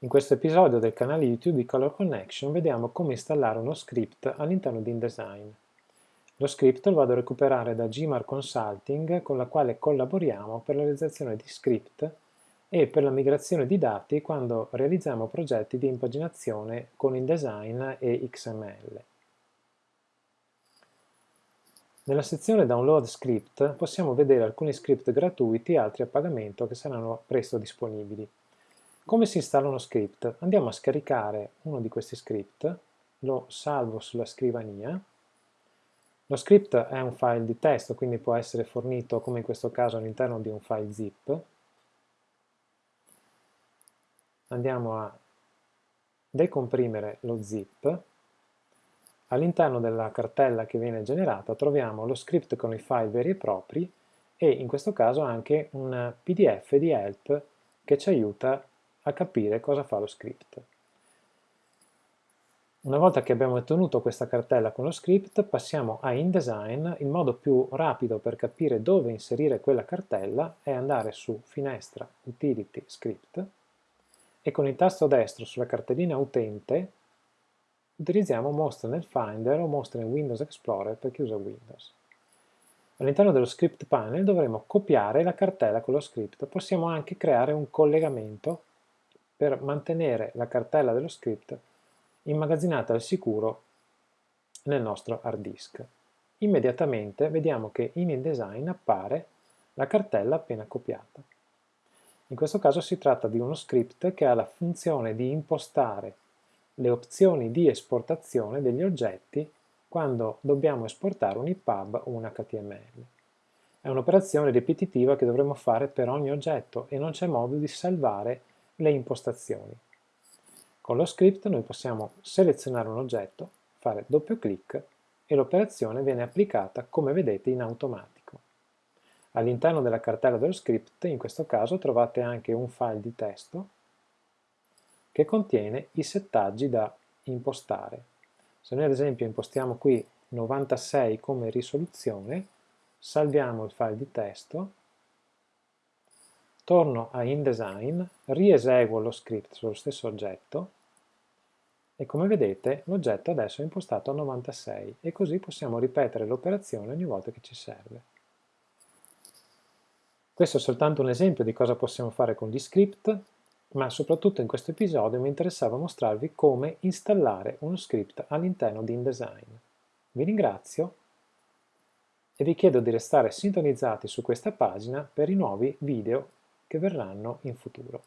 In questo episodio del canale YouTube di Color Connection vediamo come installare uno script all'interno di InDesign. Lo script lo vado a recuperare da Gmar Consulting con la quale collaboriamo per la realizzazione di script e per la migrazione di dati quando realizziamo progetti di impaginazione con InDesign e XML. Nella sezione Download Script possiamo vedere alcuni script gratuiti e altri a pagamento che saranno presto disponibili. Come si installa uno script? Andiamo a scaricare uno di questi script, lo salvo sulla scrivania. Lo script è un file di testo, quindi può essere fornito, come in questo caso, all'interno di un file zip. Andiamo a decomprimere lo zip. All'interno della cartella che viene generata troviamo lo script con i file veri e propri e in questo caso anche un pdf di help che ci aiuta a a capire cosa fa lo script. Una volta che abbiamo ottenuto questa cartella con lo script, passiamo a InDesign. Il modo più rapido per capire dove inserire quella cartella è andare su Finestra, Utility, Script e con il tasto destro sulla cartellina Utente utilizziamo Mostra nel Finder o Mostra in Windows Explorer per chi usa Windows. All'interno dello script panel dovremo copiare la cartella con lo script. Possiamo anche creare un collegamento per mantenere la cartella dello script immagazzinata al sicuro nel nostro hard disk. Immediatamente vediamo che in InDesign appare la cartella appena copiata. In questo caso si tratta di uno script che ha la funzione di impostare le opzioni di esportazione degli oggetti quando dobbiamo esportare un EPUB o un HTML. È un'operazione ripetitiva che dovremo fare per ogni oggetto e non c'è modo di salvare le impostazioni. Con lo script noi possiamo selezionare un oggetto, fare doppio clic e l'operazione viene applicata come vedete in automatico. All'interno della cartella dello script, in questo caso, trovate anche un file di testo che contiene i settaggi da impostare. Se noi ad esempio impostiamo qui 96 come risoluzione, salviamo il file di testo torno a InDesign, rieseguo lo script sullo stesso oggetto e come vedete l'oggetto adesso è impostato a 96 e così possiamo ripetere l'operazione ogni volta che ci serve. Questo è soltanto un esempio di cosa possiamo fare con gli script, ma soprattutto in questo episodio mi interessava mostrarvi come installare uno script all'interno di InDesign. Vi ringrazio e vi chiedo di restare sintonizzati su questa pagina per i nuovi video che verranno in futuro.